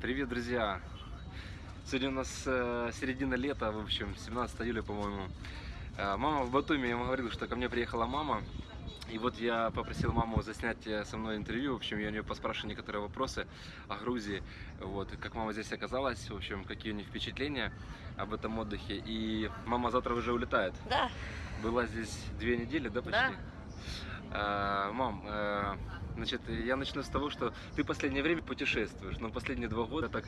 Привет, друзья! Сегодня у нас э, середина лета, в общем, 17 июля, по-моему. Э, мама в Батуми, я вам говорил, что ко мне приехала мама. И вот я попросил маму заснять э, со мной интервью. В общем, я у нее поспрашиваю некоторые вопросы о Грузии. Вот, как мама здесь оказалась, в общем, какие у нее впечатления об этом отдыхе. И мама завтра уже улетает. Да, Была здесь две недели, да, почти? Да. А, мам, э, значит, я начну с того, что ты последнее время путешествуешь, но последние два года так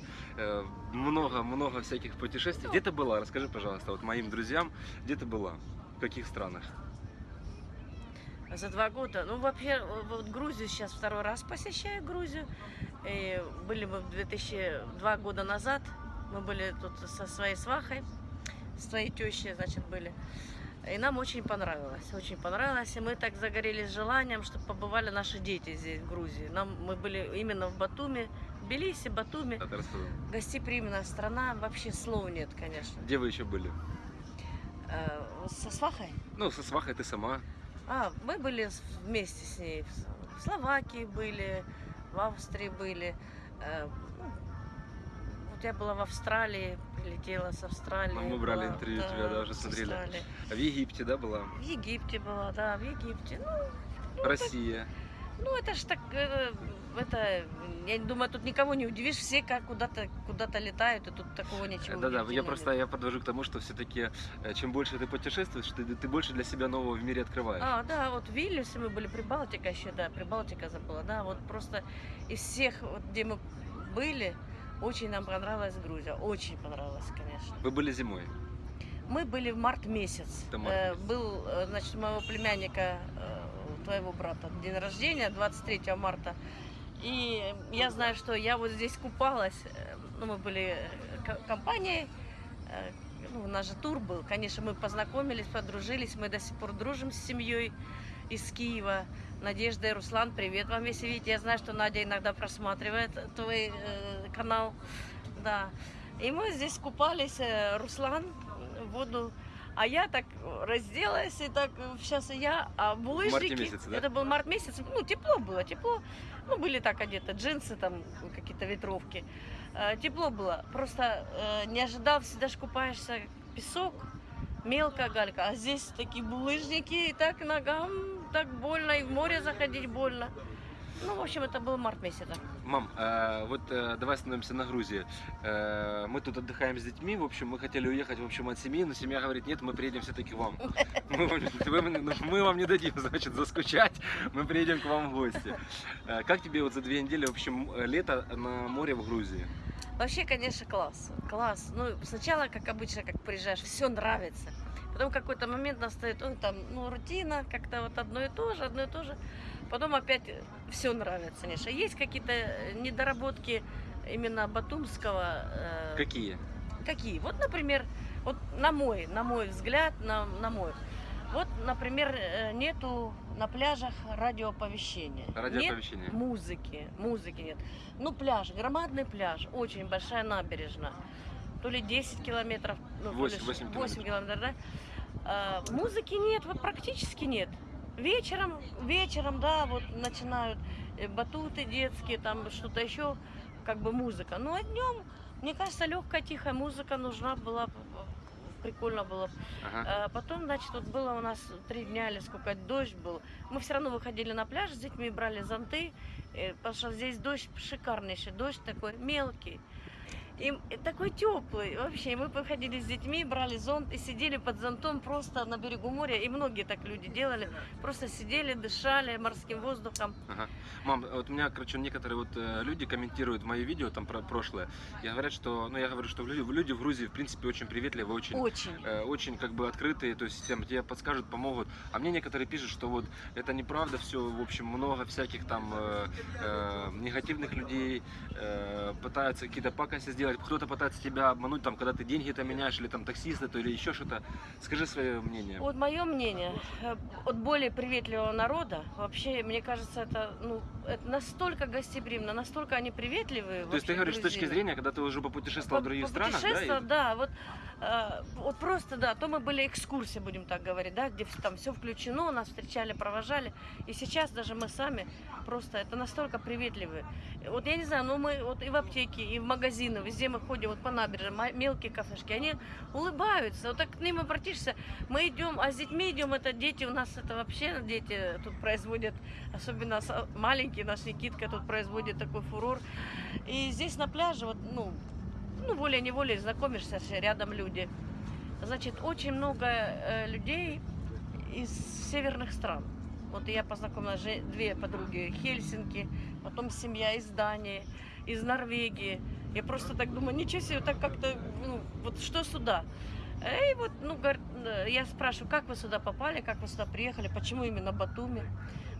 много-много всяких путешествий. Где ты была? Расскажи, пожалуйста, вот моим друзьям, где ты была? В каких странах? за два года. Ну, вообще, вот Грузию сейчас второй раз посещаю Грузию. И были мы в 2002 года назад. Мы были тут со своей свахой, с твоей тещей, значит, были. И нам очень понравилось, очень понравилось. И мы так загорелись желанием, чтобы побывали наши дети здесь, в Грузии. Нам, мы были именно в Батуми, в Тбилиси, Батуми. Гостеприимная страна, вообще слов нет, конечно. Где вы еще были? Э, со свахой? Ну, со свахой ты сама. А, мы были вместе с ней. В Словакии были, в Австрии были. Э, ну, Вот я была в Австралии, прилетела с Австралии. Ну, мы брали была, интервью тебя, да, уже с смотрели. Австралии. А В Египте, да, была? В Египте была, да, в Египте. Ну, ну, это, Россия. ну, это ж так, э, это, я думаю, тут никого не удивишь, все как куда-то куда-то летают, и тут такого ничего Да-да, я просто я подвожу к тому, что все-таки чем больше ты путешествуешь, ты, ты больше для себя нового в мире открываешь. А, да, вот в Вильнюсе мы были, Прибалтика еще, да, Прибалтика забыла, да, вот просто из всех, вот, где мы были, очень нам понравилась Грузия, очень понравилась, конечно. Вы были зимой. Мы были в март месяц. Это март Э, был, э, значит, моего племянника, э, твоего брата, день рождения, 23 марта. И я знаю, что я вот здесь купалась, э, ну, мы были э, ко- компанией, э, ну, у нас же тур был, конечно, мы познакомились, подружились, мы до сих пор дружим с семьей из Киева. Надежда и Руслан, привет вам, если видите. Я знаю, что Надя иногда просматривает твой э, канал. Да. И мы здесь купались, э, Руслан в воду, а я так разделась, и так сейчас я, а булыжники, месяце, да? это был март месяц, ну тепло было, тепло, ну были так одеты, джинсы там, какие-то ветровки, Э, тепло было, просто э, не ожидал, всегда ж купаешься, песок, мелкая галька, а здесь такие булыжники, и так ногам так больно, и в море заходить больно. Ну, в общем, это был март месяц. Мам, э, вот э, давай остановимся на Грузии. Э, мы тут отдыхаем с детьми, в общем, мы хотели уехать, в общем, от семьи, но семья говорит, нет, мы приедем все-таки к вам. Мы вам, вы- ну, мы вам не дадим, значит, заскучать, мы приедем к вам в гости. Э, как тебе вот за две недели, в общем, лето на море в Грузии? Вообще, конечно, класс. Класс. Ну, сначала, как обычно, как приезжаешь, все нравится. Потом какой-то момент настает, ой, там, ну, рутина, как-то вот одно и то же, одно и то же. Потом опять все нравится, конечно. Есть какие-то э, недоработки именно батумского. э, Какие? Какие? Вот, например, вот на мой, на мой взгляд, на, на мой. Вот, например, э, нету на пляжах радиооповещения. Радиооповещения. Нет музыки, музыки нет. Ну, пляж, громадный пляж, очень большая набережная. То ли 10 километров, ну, то ли Восемь- ш- восемь 8 километров, да? А, музыки нет, вот практически нет. Вечером, вечером, да, вот начинают э, батуты детские, там что-то еще, как бы музыка. Ну, а днем, мне кажется, легкая, тихая музыка нужна была, прикольно было. Ага. А потом, значит, вот было у нас три дня или сколько дождь был. Мы все равно выходили на пляж с детьми, брали зонты, э, потому что здесь дождь шикарнейший, дождь такой мелкий. И такой теплый вообще. И мы выходили с детьми, брали зонт и сидели под зонтом просто на берегу моря. И многие так люди делали. Просто сидели, дышали морским воздухом. Ага. Мам, вот у меня, короче, некоторые вот э, люди комментируют мои видео там про прошлое. И говорят, что, ну я говорю, что люди, люди в Грузии в принципе очень приветливые, очень Очень. э, очень как бы открытые, то есть тем, тебе подскажут, помогут. А мне некоторые пишут, что вот это неправда все, в общем, много всяких там э, э, негативных людей э, пытаются какие-то пакости сделать, кто-то пытается тебя обмануть, там, когда ты деньги-то меняешь, или там таксисты, то или еще что-то. Скажи свое мнение. Вот мое мнение, э, от более приветливого народа, вообще, мне кажется, это, ну, это настолько гостеприимно, настолько они приветливые. То есть ты говоришь с точки зрения, когда ты уже попутешествовал в других странах, да? И- да, вот, э, вот просто, да, то мы были экскурсии, будем так говорить, да, где там все включено, нас встречали, провожали, и сейчас даже мы сами просто, это настолько приветливые. Вот я не знаю, ну мы вот и в аптеке, и в магазины, везде мы ходим вот по набережной, мелкие кафешки, они улыбаются, вот так к ним обратишься, мы идем, а с детьми идем, это дети у нас, это вообще дети тут производят, особенно маленький наш Никитка тут производит такой фурор. И здесь на пляже, вот, ну, ну волей-неволей знакомишься, рядом люди. Значит, очень много э, людей из северных стран. Вот я познакомилась, две подруги, Хельсинки, потом семья из Дании, из Норвегии. Я просто так думаю, ничего себе, так как-то, ну, вот что сюда? И вот, ну, э, я спрашиваю, как вы сюда попали, как вы сюда приехали, почему именно Батуми?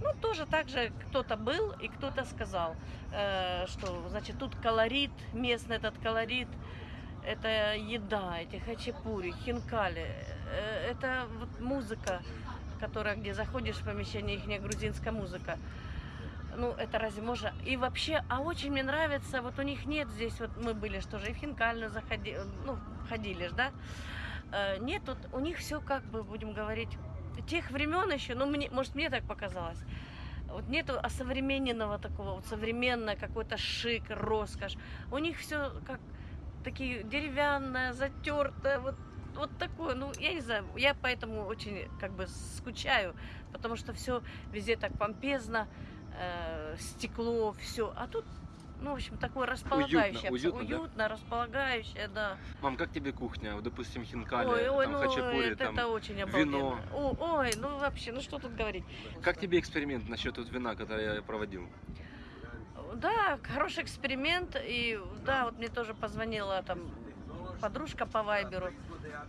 Ну, тоже так же кто-то был и кто-то сказал, э, что, значит, тут колорит, местный этот колорит, это еда, эти хачапури, хинкали, э, это вот музыка, которая, где заходишь в помещение, их грузинская музыка. Ну, это разве можно? И вообще, а очень мне нравится, вот у них нет здесь, вот мы были, что же, и в Хинкальную заходили, ну, ходили ж, да? Э, Нет, тут у них все как бы, будем говорить, тех времен еще, ну, мне, может, мне так показалось, вот нету осовремененного такого, вот современное какой-то шик, роскошь. У них все как такие деревянное, затертое, вот, вот такое, ну, я не знаю, я поэтому очень как бы скучаю, потому что все везде так помпезно, э, стекло, все, а тут, ну, в общем, такое располагающее, уютно, да? уютно располагающее, да. Мам, как тебе кухня? Вот, допустим, хинкали, ой, ой, там, ну, хачапури, это, там. это очень обалденно. вино. О, ой, ну вообще, ну что тут говорить. Как тебе эксперимент насчет вот вина, который я проводил? Да, хороший эксперимент. И да, вот мне тоже позвонила там подружка по Вайберу.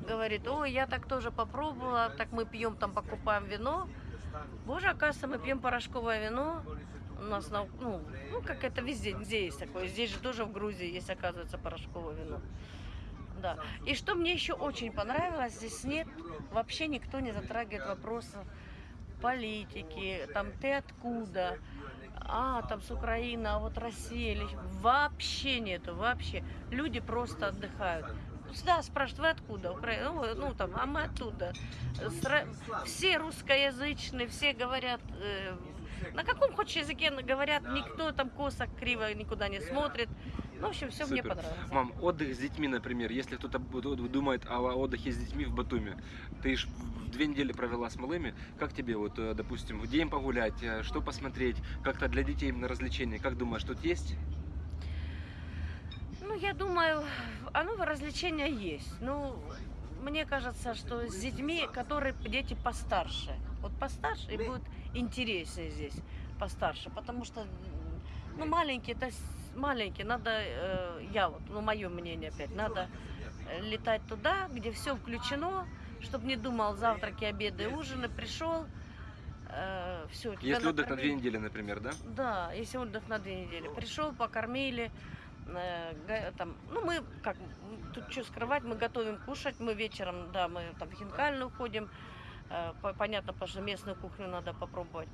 Говорит, ой, я так тоже попробовала, так мы пьем там, покупаем вино. Боже, оказывается, мы пьем порошковое вино. У нас, на, ну, ну, как это везде, везде есть такое. Здесь же тоже в Грузии есть, оказывается, порошковое вино. Да. И что мне еще очень понравилось, здесь нет, вообще никто не затрагивает вопросы политики, там ты откуда, а, там с Украины, а вот Россия, или... вообще нету, вообще. Люди просто отдыхают. Всегда спрашивают, вы откуда? Украина? Ну, ну, там, а мы оттуда. Все русскоязычные, все говорят, э, на каком хочешь языке говорят, никто там косо, криво никуда не смотрит. Ну, в общем, все мне Супер. понравилось. Мам, отдых с детьми, например, если кто-то думает о отдыхе с детьми в Батуми, ты ж в- две недели провела с малыми, как тебе, вот, э, допустим, где им погулять, э, что посмотреть, как-то для детей именно развлечения, как думаешь, тут есть? Я думаю, оно развлечения есть. Ну, мне кажется, что с детьми, которые дети постарше. Вот постарше и будет интереснее здесь, постарше. Потому что, ну, маленькие, это маленькие, надо, э, я вот, ну, мое мнение опять, надо э, летать туда, где все включено, чтобы не думал завтраки, обеды, ужины, пришел, все. Если отдых на две недели, например, да? Да, если отдых на две недели. Пришел, покормили, э, там, ну мы как, тут что скрывать, мы готовим кушать, мы вечером, да, мы там в хинкальную ходим, э, по- понятно, потому что местную кухню надо попробовать.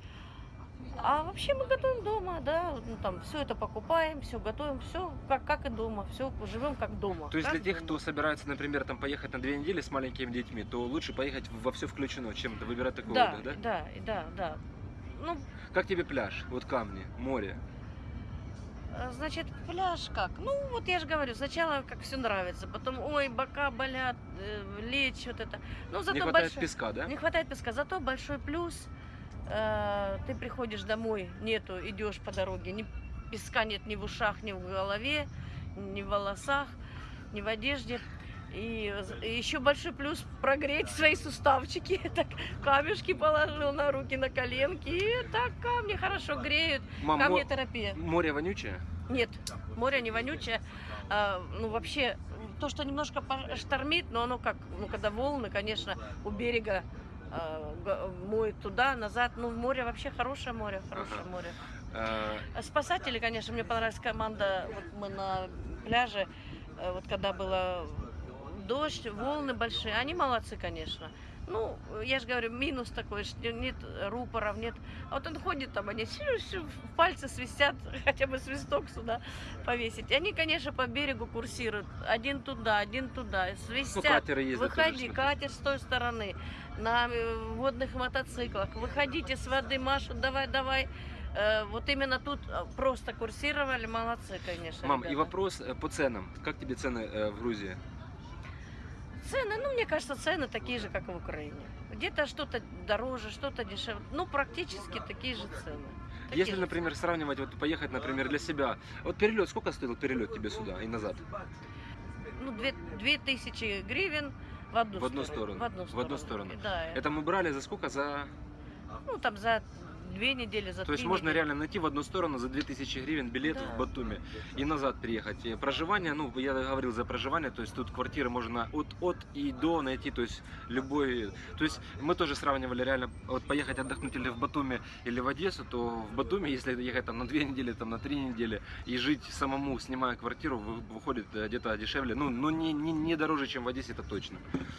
А вообще мы готовим дома, да, ну, там все это покупаем, все готовим, все как, как и дома, все живем как дома. То есть для тех, дома. кто собирается, например, там поехать на две недели с маленькими детьми, то лучше поехать во все включено, чем выбирать такой да, отдых, да? да, да, да. Ну, Как тебе пляж? Вот камни, море. Э, Значит, пляж как? Ну, вот я же говорю, сначала как все нравится, потом, ой, бока болят, э, лечь, вот это. Ну, зато Не хватает большой- песка, да? Не хватает песка, зато большой плюс. э, ты приходишь домой, нету, идешь по дороге, ни песка нет ни в ушах, ни в голове, ни в волосах, ни в одежде. И, еще большой плюс прогреть свои суставчики. Так камешки положил на руки, на коленки. И так камни хорошо греют. Мам, мо- Камнетерапия. море вонючее? Нет, море не вонючее. А, ну, вообще, то, что немножко штормит, но оно как, ну, когда волны, конечно, у берега а, моет туда, назад. Ну, море вообще хорошее море, хорошее Ага. море. Э, А Спасатели, конечно, мне понравилась команда. Вот мы на пляже, э, вот когда было дождь, волны большие, они молодцы, конечно. Ну, я же говорю, минус такой, что нет рупоров, нет. А вот он ходит там, они пальцы свистят, хотя бы свисток сюда повесить. Они, конечно, по берегу курсируют. Один туда, один туда, ну, свистят. катеры ездят тоже, Выходи, катер с той стороны, на э, водных мотоциклах. Выходите с воды, машут, давай, давай. Э, Вот именно тут э, просто курсировали, молодцы, конечно. Мам, и ребята. вопрос э, по ценам. Как тебе цены в Грузии? Цены, ну, мне кажется, цены такие же, как и в Украине. Где-то что-то дороже, что-то дешевле. Ну, практически такие же цены. Такие Если, же например, сравнивать, вот поехать, например, для себя. Вот перелет, сколько стоил перелет тебе сюда и назад? цены. Ну, две, две тысячи гривен в одну, В одну сторону. В одну В сторону. одну сторону. Да. Это мы брали за сколько? За... Ну, там за две недели, за То есть три можно недели. реально найти в одну сторону за 2000 гривен билет Да. в Батуми и назад приехать. Проживание, ну, я говорил за проживание, то есть тут квартиры можно от, от и до найти, то есть любой... То есть мы тоже сравнивали реально, вот поехать отдохнуть или в Батуми, или в Одессу, то в Батуми, если ехать там на две недели, там на три недели и жить самому, снимая квартиру, вы- выходит где-то дешевле, ну, ну не, не, не дороже, чем в Одессе, это точно.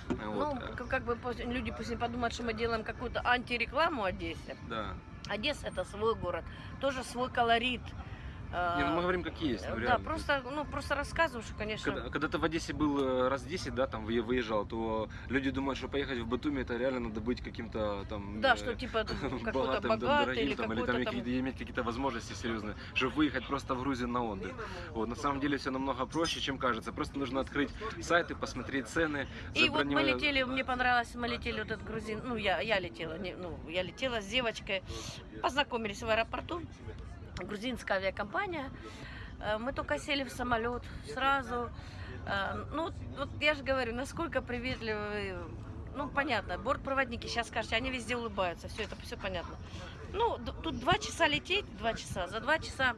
Вот, Ну, как бы люди пусть не подумают, что мы делаем какую-то антирекламу Одессе. да. Одесса это свой город, тоже свой колорит. Не, ну мы говорим, как есть, ну, да, реально. просто, ну, просто рассказываю, что, конечно, Когда, когда ты в Одессе был э, раз 10, да, там вы- выезжал, то люди думают, что поехать в Батуми это реально надо быть каким-то там да, э, что типа какой-то там, богатый дорогим, или там, или там, там... иметь какие-то возможности серьезные, чтобы выехать просто в Грузию на отдых. Вот, на самом деле все намного проще, чем кажется. Просто нужно открыть сайты, посмотреть цены, И вот мы летели, мне понравилось, мы летели вот этот грузин, ну я, я летела, не, ну я летела с девочкой, познакомились в аэропорту, грузинская авиакомпания, Э, мы только сели в самолет сразу, Э, ну вот- вот я же говорю, насколько приветливые, ну понятно, бортпроводники, сейчас скажете, они везде улыбаются, все это все понятно. Ну тут два часа лететь, два часа, за два часа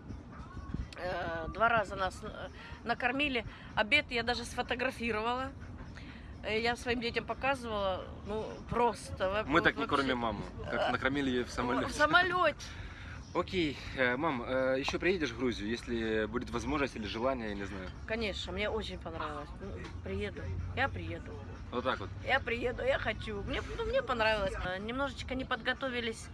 э, два раза нас э, накормили, обед я даже сфотографировала. Я своим детям показывала, ну просто. Мы так не вообще. кормим маму, как накормили ее в В самолете. Окей, э, мам, еще приедешь в Грузию, если будет возможность или желание, я не знаю. Конечно, мне очень понравилось. Ну, Приеду, я приеду. Вот так вот. Я приеду, я хочу. Мне, ну, мне понравилось. Э, Немножечко не подготовились,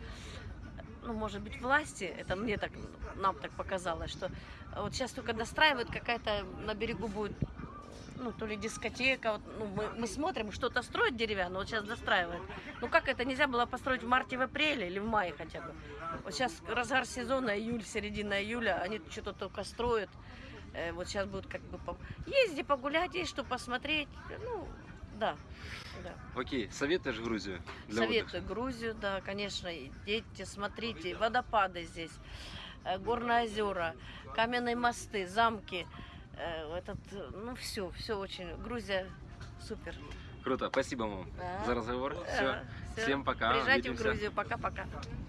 ну, может быть, власти. Это мне так, нам так показалось, что вот сейчас только достраивают, какая-то на берегу будет ну, то ли дискотека, вот, ну, мы, мы смотрим, что-то строят деревянное, вот сейчас достраивают. Ну, как это нельзя было построить в марте, в апреле или в мае хотя бы? Вот сейчас разгар сезона, июль, середина июля, они что-то только строят. Э, вот сейчас будут как бы... Есть где погулять, есть что посмотреть. Ну, да, да. Окей, советуешь Грузию для Советую Грузию, да, конечно, идите, смотрите, водопады здесь, э, горные озера, каменные мосты, замки, этот, э, ну все, все очень, Грузия супер. Круто, спасибо, мам, Да. за разговор. Все, Э, всё. всем пока, Приезжайте в увидимся. Грузию, пока-пока.